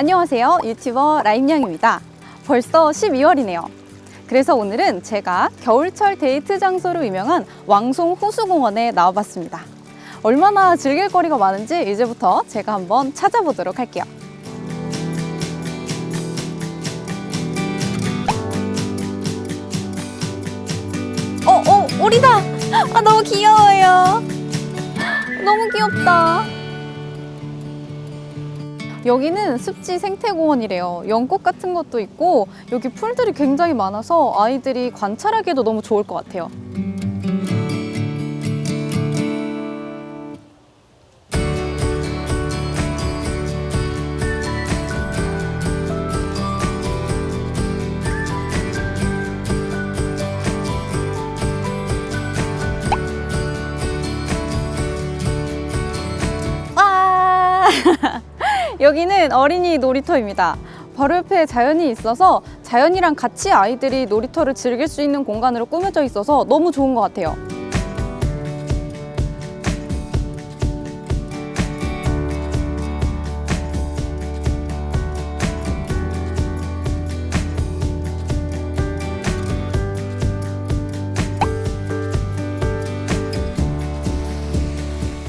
안녕하세요. 유튜버 라임양입니다. 벌써 12월이네요. 그래서 오늘은 제가 겨울철 데이트 장소로 유명한 왕송 호수공원에 나와봤습니다. 얼마나 즐길 거리가 많은지 이제부터 제가 한번 찾아보도록 할게요. 어, 어, 오리다! 아, 너무 귀여워요. 너무 귀엽다. 여기는 습지 생태공원이래요. 연꽃 같은 것도 있고 여기 풀들이 굉장히 많아서 아이들이 관찰하기에도 너무 좋을 것 같아요. 와! 여기는 어린이 놀이터입니다. 바로 옆에 자연이 있어서 자연이랑 같이 아이들이 놀이터를 즐길 수 있는 공간으로 꾸며져 있어서 너무 좋은 것 같아요.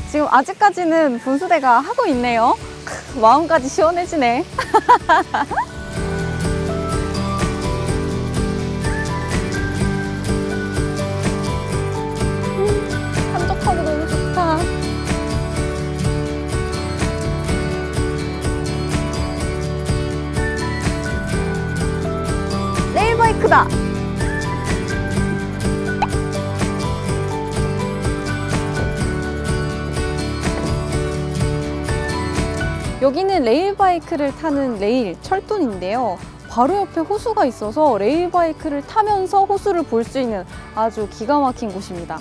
지금 아직까지는 분수대가 하고 있네요. 크, 마음까지 시원해지네. 음, 한적하고 너무 좋다. 레일바이크다. 여기는 레일바이크를 타는 레일 철도인데요. 바로 옆에 호수가 있어서 레일바이크를 타면서 호수를 볼 수 있는 아주 기가 막힌 곳입니다.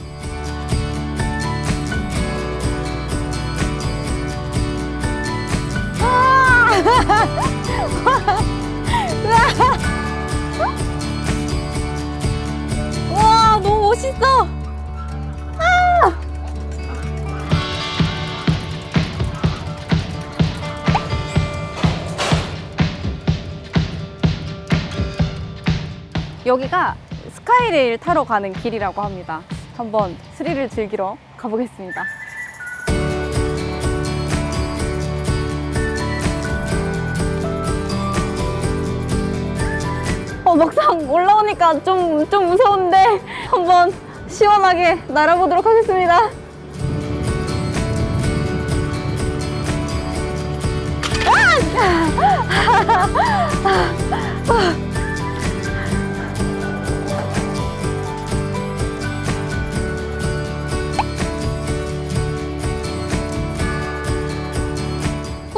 여기가 스카이레일 타러 가는 길이라고 합니다. 한번 스릴을 즐기러 가보겠습니다. 어, 막상 올라오니까 좀, 좀 무서운데 한번 시원하게 날아보도록 하겠습니다.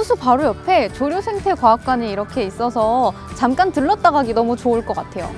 호수 바로 옆에 조류생태과학관이 이렇게 있어서 잠깐 들렀다 가기 너무 좋을 것 같아요.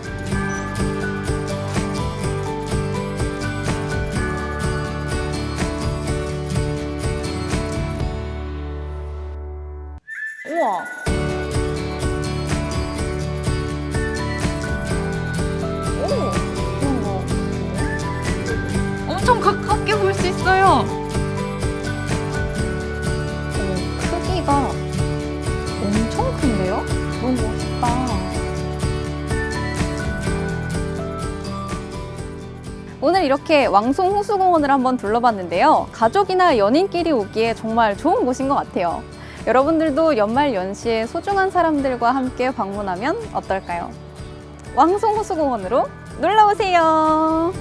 이렇게 왕송 호수공원을 한번 둘러봤는데요. 가족이나 연인끼리 오기에 정말 좋은 곳인 것 같아요. 여러분들도 연말 연시에 소중한 사람들과 함께 방문하면 어떨까요? 왕송 호수공원으로 놀러 오세요.